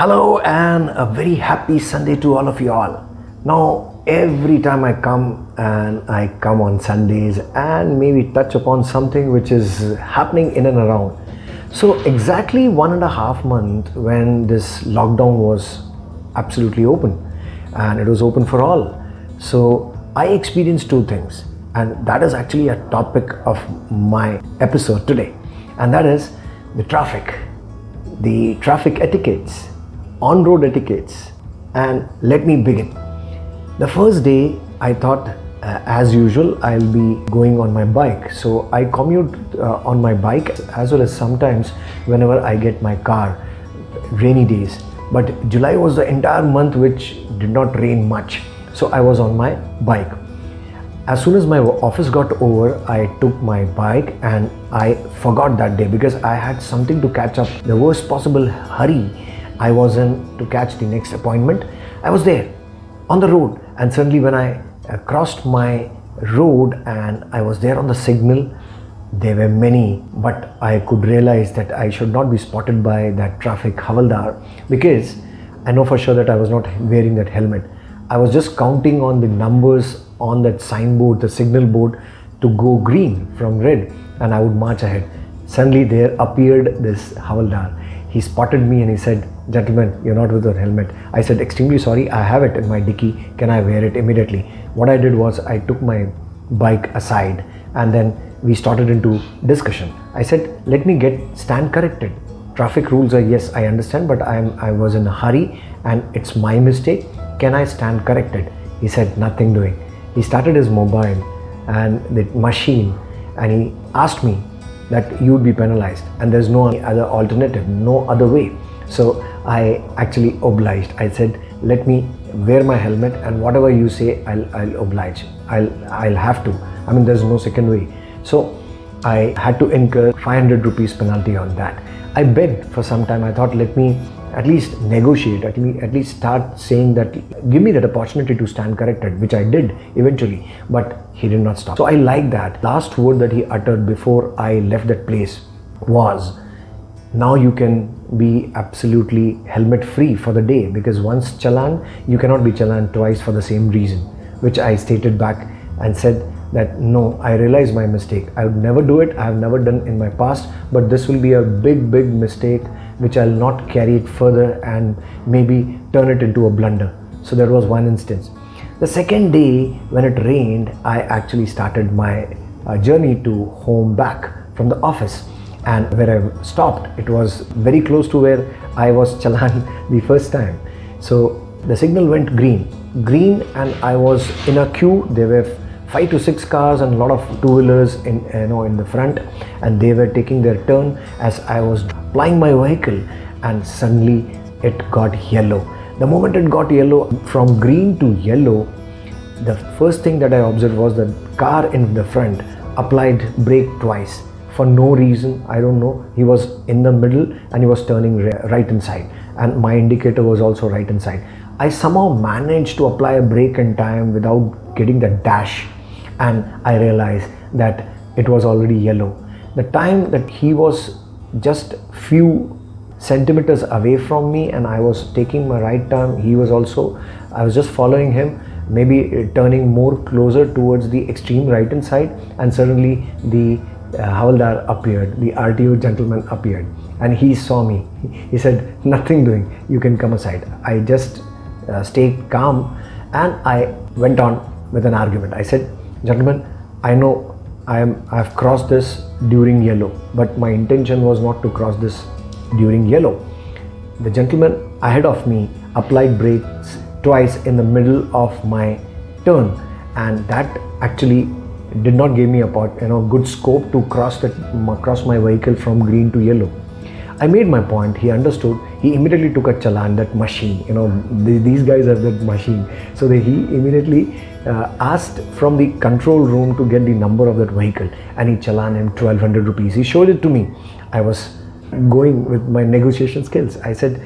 Hello and a very happy Sunday to all of you all. Now, every time I come and I come on Sundays and maybe touch upon something which is happening in and around. So, exactly one and a half month when this lockdown was absolutely open and it was open for all. So, I experienced two things, and that is actually a topic of my episode today, and that is the traffic, the traffic etiquettes on road etiquettes and let me begin. The first day I thought uh, as usual I'll be going on my bike. So I commute uh, on my bike as well as sometimes whenever I get my car rainy days. But July was the entire month which did not rain much. So I was on my bike. As soon as my office got over I took my bike and I forgot that day because I had something to catch up. The worst possible hurry I was in to catch the next appointment. I was there on the road and suddenly when I uh, crossed my road and I was there on the signal, there were many but I could realize that I should not be spotted by that traffic havaldar because I know for sure that I was not wearing that helmet. I was just counting on the numbers on that signboard, the signal board to go green from red and I would march ahead. Suddenly there appeared this havaldar he spotted me and he said, gentlemen, you're not with your helmet. I said, extremely sorry, I have it in my dicky. Can I wear it immediately? What I did was I took my bike aside and then we started into discussion. I said, let me get stand corrected. Traffic rules are yes, I understand, but I'm I was in a hurry and it's my mistake. Can I stand corrected? He said, nothing doing. He started his mobile and the machine and he asked me that you would be penalized and there's no other alternative, no other way. So I actually obliged. I said, let me wear my helmet and whatever you say, I'll, I'll oblige. I'll, I'll have to. I mean, there's no second way. So I had to incur 500 rupees penalty on that. I begged for some time. I thought, let me at least negotiate, at, me, at least start saying that, give me that opportunity to stand corrected, which I did eventually, but he did not stop. So I like that. Last word that he uttered before I left that place was, now you can be absolutely helmet free for the day because once challan, you cannot be challan twice for the same reason, which I stated back and said that no, I realize my mistake. I would never do it. I have never done in my past, but this will be a big, big mistake which I'll not carry it further and maybe turn it into a blunder. So that was one instance. The second day when it rained, I actually started my uh, journey to home back from the office and where I stopped, it was very close to where I was challan the first time. So the signal went green, green and I was in a queue. There were five to six cars and a lot of two-wheelers in you know in the front. And they were taking their turn as I was plying my vehicle. And suddenly it got yellow. The moment it got yellow from green to yellow the first thing that I observed was the car in the front applied brake twice for no reason I don't know. He was in the middle and he was turning right inside. And my indicator was also right inside. I somehow managed to apply a brake in time without getting the dash. And I realized that it was already yellow. The time that he was just few centimeters away from me and I was taking my right turn, he was also, I was just following him, maybe uh, turning more closer towards the extreme right hand side and suddenly the uh, Havaldar appeared, the RTO gentleman appeared and he saw me. He said, nothing doing, you can come aside. I just uh, stayed calm and I went on with an argument. I said, gentlemen i know i am i have crossed this during yellow but my intention was not to cross this during yellow the gentleman ahead of me applied brakes twice in the middle of my turn and that actually did not give me a part, you know good scope to cross that cross my vehicle from green to yellow I made my point, he understood, he immediately took a challan, that machine, you know, these guys have that machine. So he immediately uh, asked from the control room to get the number of that vehicle and he challan him 1200 rupees. He showed it to me. I was going with my negotiation skills. I said,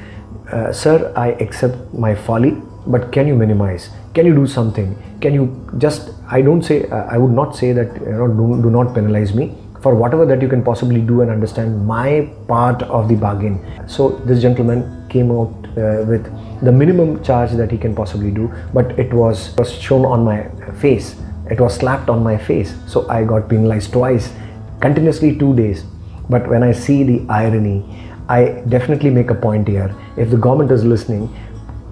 uh, sir, I accept my folly, but can you minimize? Can you do something? Can you just, I don't say, uh, I would not say that, you know, do, do not penalize me for whatever that you can possibly do and understand my part of the bargain. So this gentleman came out uh, with the minimum charge that he can possibly do, but it was, was shown on my face. It was slapped on my face. So I got penalized twice, continuously two days. But when I see the irony, I definitely make a point here. If the government is listening,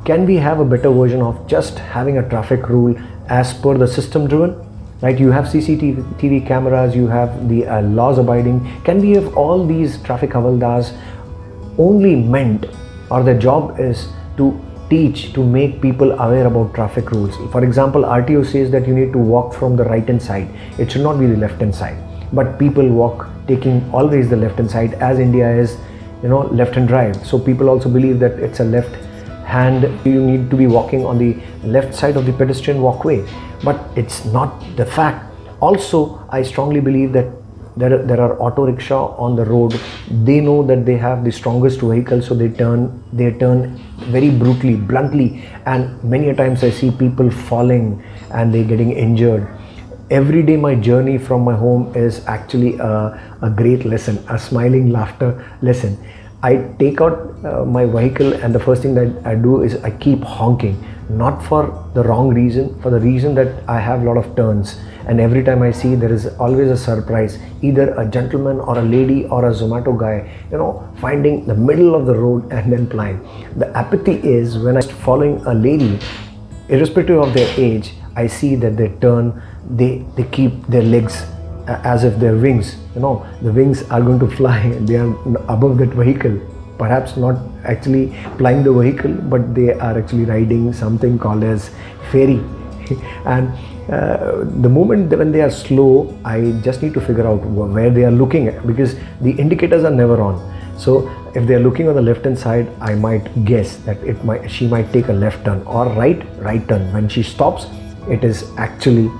can we have a better version of just having a traffic rule as per the system driven? Right, you have CCTV cameras, you have the uh, laws abiding. Can we have all these traffic havaldars only meant or their job is to teach to make people aware about traffic rules. For example, RTO says that you need to walk from the right hand side. It should not be the left hand side. But people walk taking always the left hand side as India is you know left hand drive so people also believe that it's a left hand you need to be walking on the left side of the pedestrian walkway. But it's not the fact. Also i strongly believe that there are, there are auto rickshaw on the road. They know that they have the strongest vehicle so they turn they turn very brutally bluntly. And many a times i see people falling and they getting injured. Every day my journey from my home is actually a, a great lesson a smiling laughter lesson i take out uh, my vehicle and the first thing that i do is i keep honking not for the wrong reason for the reason that i have a lot of turns. And every time i see there is always a surprise either a gentleman or a lady or a zomato guy you know finding the middle of the road and then flying the apathy is when I'm following a lady irrespective of their age i see that they turn they they keep their legs as if they're wings you know. The wings are going to fly they are above that vehicle. Perhaps not actually flying the vehicle but they are actually riding something called as ferry. And uh, the moment when they are slow i just need to figure out where they are looking at because the indicators are never on. So if they are looking on the left hand side i might guess that it might she might take a left turn or right right turn. When she stops it is actually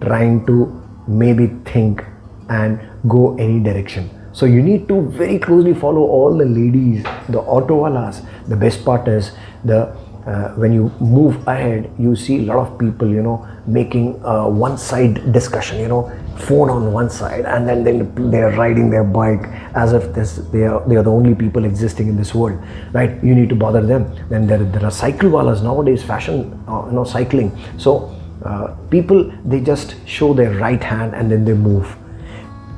trying to maybe think and go any direction. So you need to very closely follow all the ladies the auto walas. The best part is the uh, when you move ahead you see a lot of people you know making uh, one side discussion you know phone on one side and then then they're riding their bike as if this they are they are the only people existing in this world right? You need to bother them. Then there, there are cycle walas nowadays fashion uh, you know cycling. So uh, people they just show their right hand and then they move.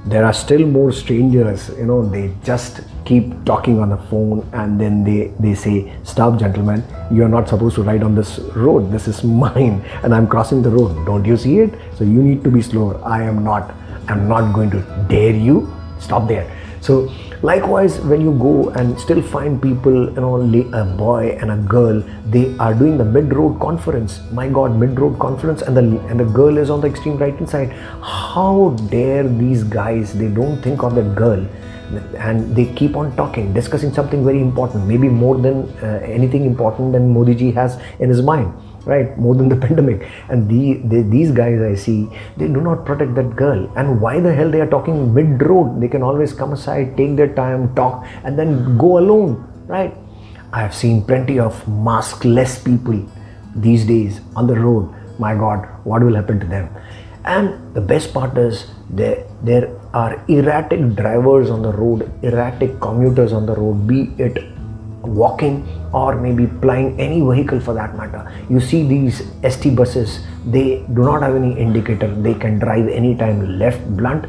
There are still more strangers you know they just keep talking on the phone and then they they say stop gentlemen you're not supposed to ride on this road. This is mine and i'm crossing the road. Don't you see it? So you need to be slower. I am not i'm not going to dare you. Stop there. So likewise when you go and still find people you know a boy and a girl they are doing the mid-road conference. My god mid-road conference and the and the girl is on the extreme right hand side. How dare these guys they don't think of that girl. And they keep on talking discussing something very important maybe more than uh, anything important than modi ji has in his mind right more than the pandemic. And the, the, these guys i see they do not protect that girl. And why the hell they are talking mid road they can always come aside take their time talk and then go alone right? I have seen plenty of maskless people these days on the road. My god what will happen to them? And the best part is there there are erratic drivers on the road erratic commuters on the road be it walking or maybe plying any vehicle for that matter. You see these st buses they do not have any indicator. They can drive anytime left blunt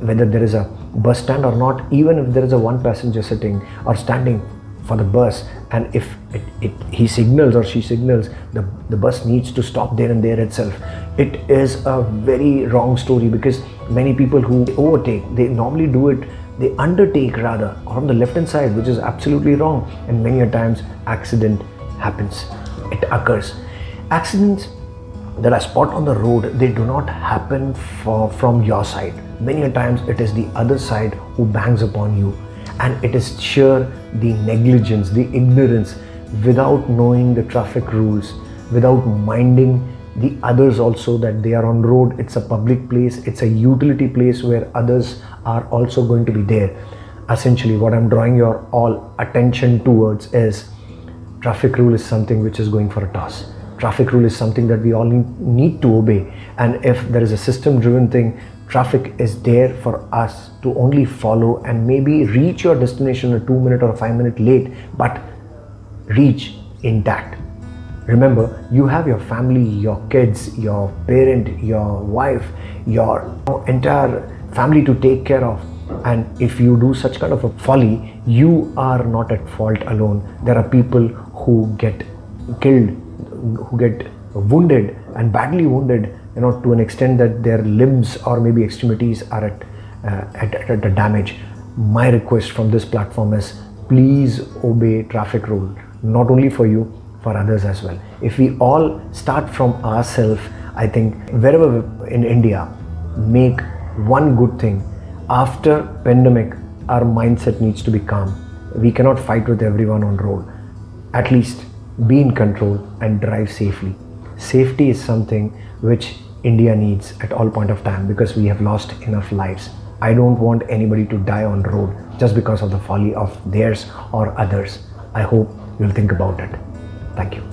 whether there is a bus stand or not even if there is a one passenger sitting or standing for the bus. And if it, it, he signals or she signals the, the bus needs to stop there and there itself. It is a very wrong story because many people who overtake they normally do it they undertake rather on the left hand side which is absolutely wrong and many a times accident happens. It occurs. Accidents that are spot on the road they do not happen for, from your side. Many a times it is the other side who bangs upon you and it is sheer the negligence the ignorance without knowing the traffic rules without minding the others also that they are on road it's a public place it's a utility place where others are also going to be there. Essentially what i'm drawing your all attention towards is traffic rule is something which is going for a toss. Traffic rule is something that we all need to obey. And if there is a system driven thing traffic is there for us to only follow and maybe reach your destination a two minute or a five minute late but reach intact remember you have your family your kids your parent your wife your entire family to take care of. And if you do such kind of a folly you are not at fault alone. There are people who get killed who get wounded and badly wounded you know to an extent that their limbs or maybe extremities are at uh, at, at, at damage. My request from this platform is please obey traffic rule not only for you for others as well. If we all start from ourselves i think wherever in india make one good thing after pandemic our mindset needs to be calm. We cannot fight with everyone on road. At least be in control and drive safely. Safety is something which india needs at all point of time because we have lost enough lives. I don't want anybody to die on road just because of the folly of theirs or others. I hope you'll think about it thank you